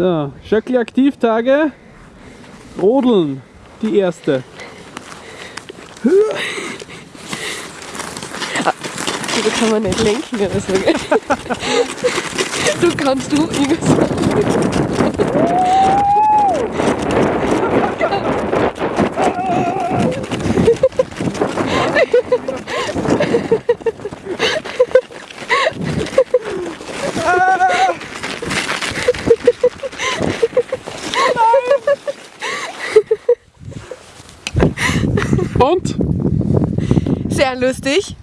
So, Schöckli Aktivtage. Rodeln, die erste. Da kann man nicht lenken oder so. Gell? Du kannst du irgendwas. Und? Sehr lustig.